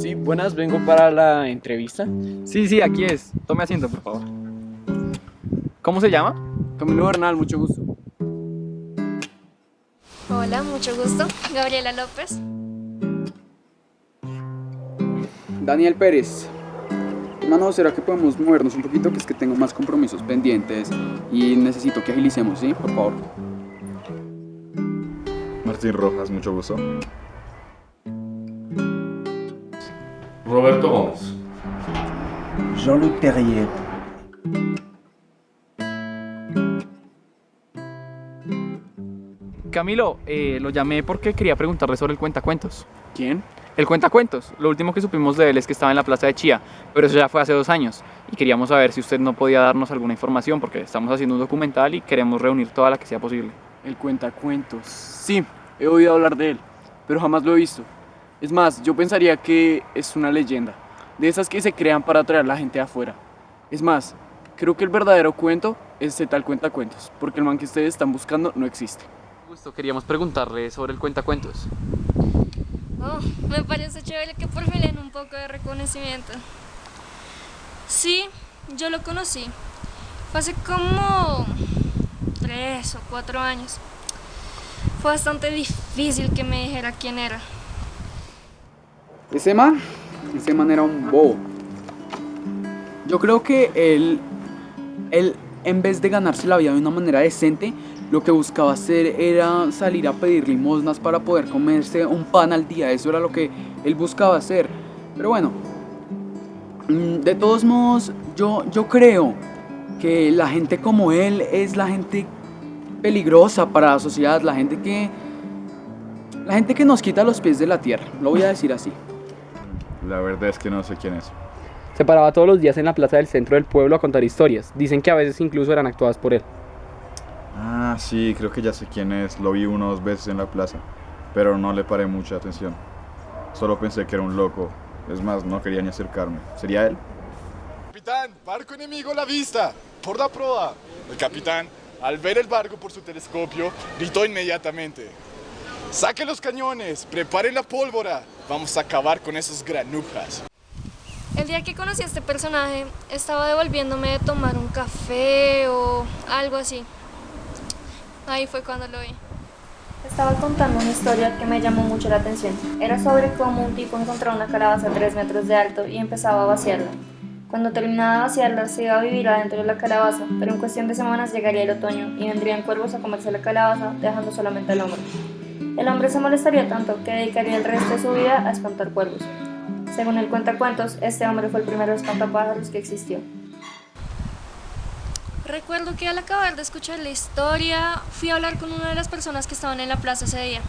Sí, buenas, vengo para la entrevista. Sí, sí, aquí es. Tome asiento, por favor. ¿Cómo se llama? Camilo Bernal, mucho gusto. Hola, mucho gusto. Gabriela López. Daniel Pérez. Hermano, ¿será que podemos movernos un poquito? Que es que tengo más compromisos pendientes y necesito que agilicemos, ¿sí? Por favor. Martín Rojas, mucho gusto. Roberto Gómez. Jean-Luc Terrier. Camilo, eh, lo llamé porque quería preguntarle sobre el cuentacuentos. ¿Quién? El cuentacuentos. Lo último que supimos de él es que estaba en la plaza de Chía, pero eso ya fue hace dos años. Y queríamos saber si usted no podía darnos alguna información porque estamos haciendo un documental y queremos reunir toda la que sea posible. El cuentacuentos. Sí, he oído hablar de él, pero jamás lo he visto. Es más, yo pensaría que es una leyenda, de esas que se crean para atraer a la gente afuera. Es más, creo que el verdadero cuento es ese tal cuentacuentos, porque el man que ustedes están buscando no existe. Justo queríamos preguntarle sobre el cuentacuentos. Oh, me parece chévere que por fin le den un poco de reconocimiento. Sí, yo lo conocí. Fue hace como tres o cuatro años. Fue bastante difícil que me dijera quién era. Ese man, ese man era un bobo. Yo creo que él, él, en vez de ganarse la vida de una manera decente, lo que buscaba hacer era salir a pedir limosnas para poder comerse un pan al día. Eso era lo que él buscaba hacer. Pero bueno, mm, de todos modos, yo, yo creo que la gente como él es la gente peligrosa para la sociedad, la gente que la gente que nos quita los pies de la tierra, lo voy a decir así. La verdad es que no sé quién es. Se paraba todos los días en la plaza del centro del pueblo a contar historias. Dicen que a veces incluso eran actuadas por él. Ah, sí, creo que ya sé quién es. Lo vi unas veces en la plaza, pero no le paré mucha atención. Solo pensé que era un loco. Es más, no quería ni acercarme. ¿Sería él? Capitán, barco enemigo a la vista. Por la proa. El capitán, al ver el barco por su telescopio, gritó inmediatamente. Saque los cañones, preparen la pólvora. Vamos a acabar con esos granujas. El día que conocí a este personaje, estaba devolviéndome de tomar un café o algo así. Ahí fue cuando lo vi. Estaba contando una historia que me llamó mucho la atención. Era sobre cómo un tipo encontró una calabaza a 3 metros de alto y empezaba a vaciarla. Cuando terminaba de vaciarla, se iba a vivir adentro de la calabaza, pero en cuestión de semanas llegaría el otoño y vendrían cuervos a comerse la calabaza, dejando solamente el hombre. El hombre se molestaría tanto que dedicaría el resto de su vida a espantar cuervos. Según el cuentacuentos, este hombre fue el primer espantapájaros que existió. Recuerdo que al acabar de escuchar la historia, fui a hablar con una de las personas que estaban en la plaza ese día.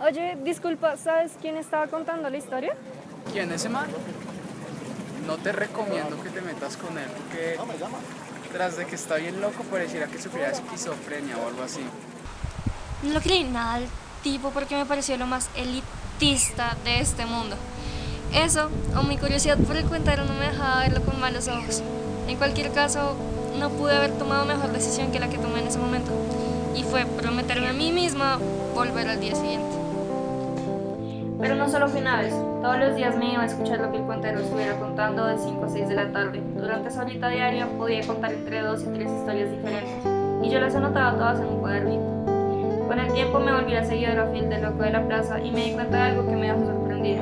Oye, disculpa, ¿sabes quién estaba contando la historia? ¿Quién ese man? No te recomiendo que te metas con él porque tras de que está bien loco pareciera que sufriera esquizofrenia o algo así. No lo creí nada al tipo porque me pareció lo más elitista de este mundo. Eso, o mi curiosidad por el cuentero no me dejaba verlo con malos ojos. En cualquier caso, no pude haber tomado mejor decisión que la que tomé en ese momento. Y fue prometerme a mí misma volver al día siguiente. Pero no solo fue una vez, todos los días me iba a escuchar lo que el cuentero estuviera contando de 5 a 6 de la tarde. Durante esa horita diaria podía contar entre 2 y 3 historias diferentes, y yo las anotaba todas en un cuadernito. Con el tiempo me volví a seguidora fiel del loco de la plaza y me di cuenta de algo que me dejó sorprendida.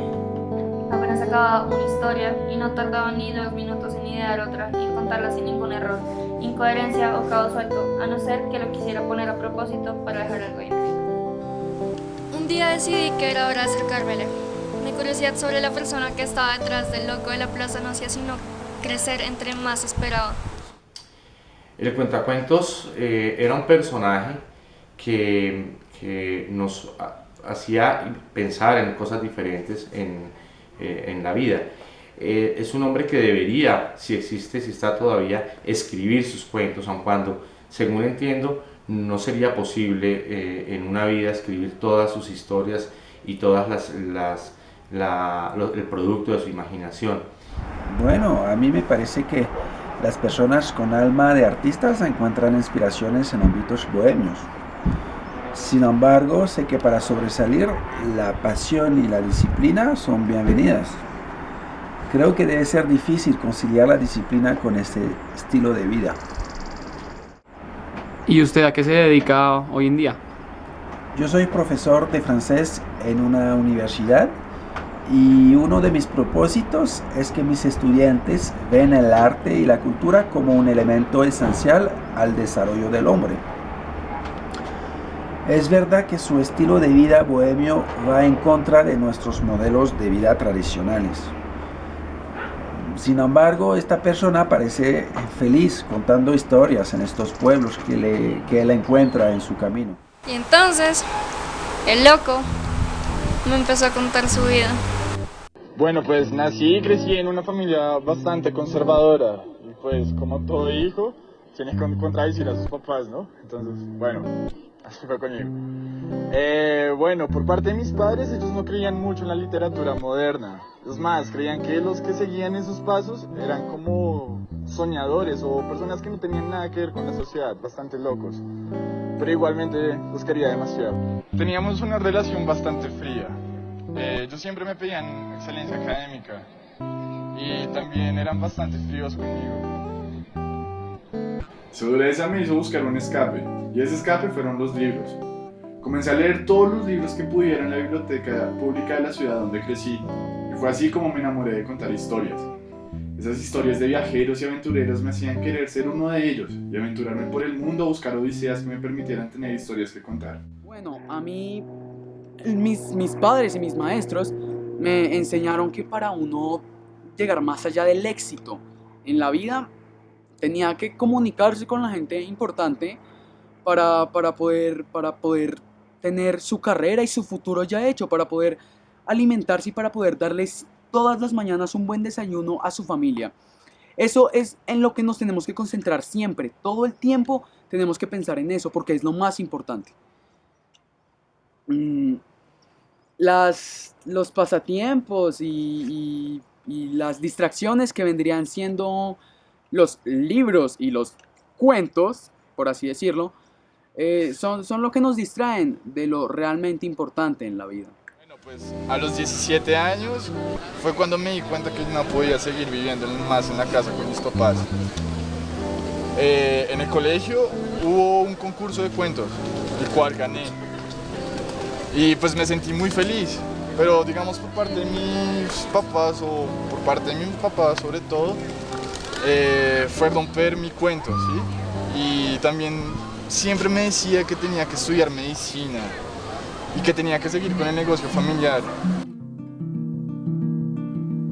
Apenas sacaba una historia y no tardaba ni dos minutos en idear otra y en contarla sin ningún error, incoherencia o caos suelto, a no ser que lo quisiera poner a propósito para dejar algo ahí. Un día decidí que era hora de acercármele. Mi curiosidad sobre la persona que estaba detrás del loco de la plaza no hacía sino crecer entre más esperaba. El cuentacuentos eh, era un personaje que, que nos hacía pensar en cosas diferentes en, eh, en la vida. Eh, es un hombre que debería, si existe, si está todavía, escribir sus cuentos, aun cuando, según entiendo, no sería posible eh, en una vida escribir todas sus historias y todas las, las el producto de su imaginación. Bueno, a mí me parece que las personas con alma de artistas encuentran inspiraciones en ámbitos bohemios. Sin embargo, sé que para sobresalir, la pasión y la disciplina son bienvenidas. Creo que debe ser difícil conciliar la disciplina con este estilo de vida. ¿Y usted a qué se dedica hoy en día? Yo soy profesor de francés en una universidad y uno de mis propósitos es que mis estudiantes ven el arte y la cultura como un elemento esencial al desarrollo del hombre. Es verdad que su estilo de vida bohemio va en contra de nuestros modelos de vida tradicionales. Sin embargo, esta persona parece feliz contando historias en estos pueblos que, le, que él encuentra en su camino. Y entonces, el loco me empezó a contar su vida. Bueno, pues nací y crecí en una familia bastante conservadora. Y pues, como todo hijo, tiene que contradecir a sus papás, ¿no? Entonces, bueno, así fue conmigo. Eh, bueno, por parte de mis padres, ellos no creían mucho en la literatura moderna. Es más, creían que los que seguían esos pasos eran como soñadores o personas que no tenían nada que ver con la sociedad, bastante locos. Pero igualmente los quería demasiado. Teníamos una relación bastante fría. Eh, yo siempre me pedían excelencia académica y también eran bastante fríos conmigo. Su dureza me hizo buscar un escape, y ese escape fueron los libros. Comencé a leer todos los libros que pudiera en la biblioteca pública de la ciudad donde crecí, y fue así como me enamoré de contar historias. Esas historias de viajeros y aventureros me hacían querer ser uno de ellos y aventurarme por el mundo a buscar odiseas que me permitieran tener historias que contar. Bueno, a mí mis, mis padres y mis maestros me enseñaron que para uno llegar más allá del éxito en la vida tenía que comunicarse con la gente importante para, para, poder, para poder tener su carrera y su futuro ya hecho, para poder alimentarse y para poder darles todas las mañanas un buen desayuno a su familia. Eso es en lo que nos tenemos que concentrar siempre, todo el tiempo tenemos que pensar en eso porque es lo más importante. Mm, las, los pasatiempos y, y, y las distracciones que vendrían siendo los libros y los cuentos, por así decirlo, eh, son, son lo que nos distraen de lo realmente importante en la vida. Bueno, pues a los 17 años fue cuando me di cuenta que no podía seguir viviendo más en la casa con mis papás. Eh, en el colegio hubo un concurso de cuentos, el cual gané. Y pues me sentí muy feliz, pero digamos por parte de mis papás o por parte de mi papá sobre todo, eh, fue romper mi cuento, ¿sí? Y también siempre me decía que tenía que estudiar medicina y que tenía que seguir con el negocio familiar.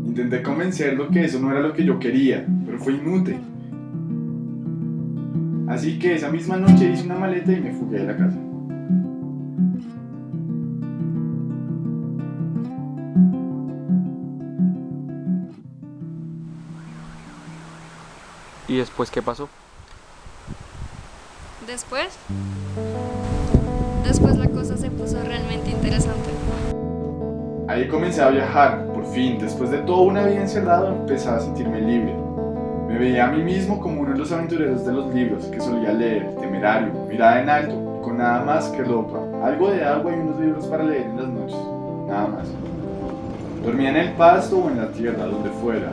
Intenté convencerlo que eso no era lo que yo quería, pero fue inútil. Así que esa misma noche hice una maleta y me fugué de la casa. ¿Y después qué pasó? Después, después la cosa se puso realmente interesante. Ahí comencé a viajar, por fin, después de toda una vida encerrado empezaba a sentirme libre. Me veía a mí mismo como uno de los aventureros de los libros que solía leer, temerario, mirada en alto, con nada más que ropa, algo de agua y unos libros para leer en las noches, nada más. Dormía en el pasto o en la tierra, donde fuera,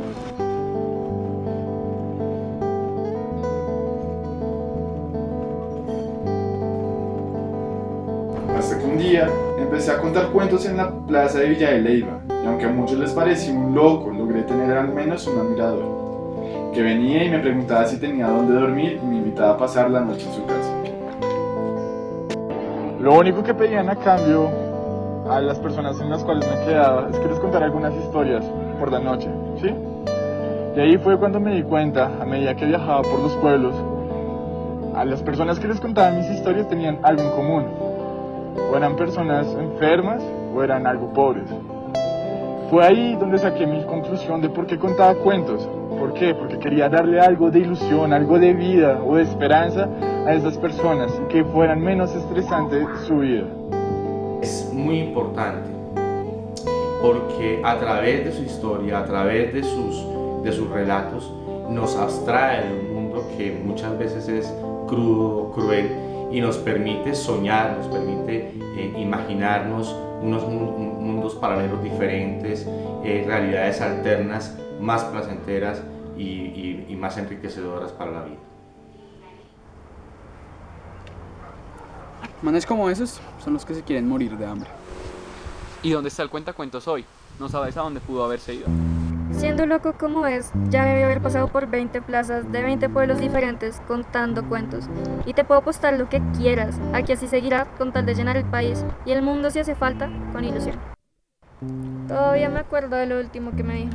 Hasta que un día empecé a contar cuentos en la plaza de Villa de Leyva, y aunque a muchos les parecía un loco, logré tener al menos un admirador, que venía y me preguntaba si tenía dónde dormir y me invitaba a pasar la noche en su casa. Lo único que pedían a cambio a las personas en las cuales me quedaba es que les contara algunas historias por la noche, ¿sí? Y ahí fue cuando me di cuenta, a medida que viajaba por los pueblos, a las personas que les contaba mis historias tenían algo en común. O eran personas enfermas o eran algo pobres. Fue ahí donde saqué mi conclusión de por qué contaba cuentos. ¿Por qué? Porque quería darle algo de ilusión, algo de vida o de esperanza a esas personas y que fueran menos estresante su vida. Es muy importante porque a través de su historia, a través de sus, de sus relatos, nos abstrae de un mundo que muchas veces es crudo, cruel y nos permite soñar, nos permite eh, imaginarnos unos mundos paralelos diferentes, eh, realidades alternas más placenteras y, y más enriquecedoras para la vida. Manes como esos son los que se quieren morir de hambre. ¿Y dónde está el cuentacuentos hoy? ¿No sabes a dónde pudo haberse ido? Siendo loco como es, ya debe haber pasado por 20 plazas de 20 pueblos diferentes contando cuentos. Y te puedo apostar lo que quieras, a que así seguirá con tal de llenar el país y el mundo si hace falta, con ilusión. Todavía me acuerdo de lo último que me dijo.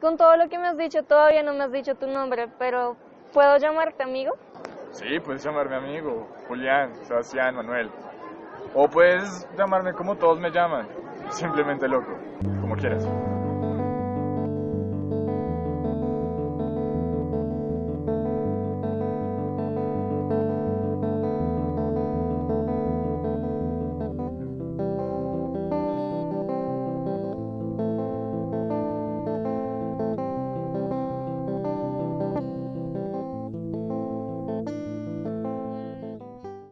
Con todo lo que me has dicho, todavía no me has dicho tu nombre, pero ¿puedo llamarte amigo? Sí, puedes llamarme amigo, Julián, Sebastián, Manuel. O puedes llamarme como todos me llaman, simplemente loco, como quieras.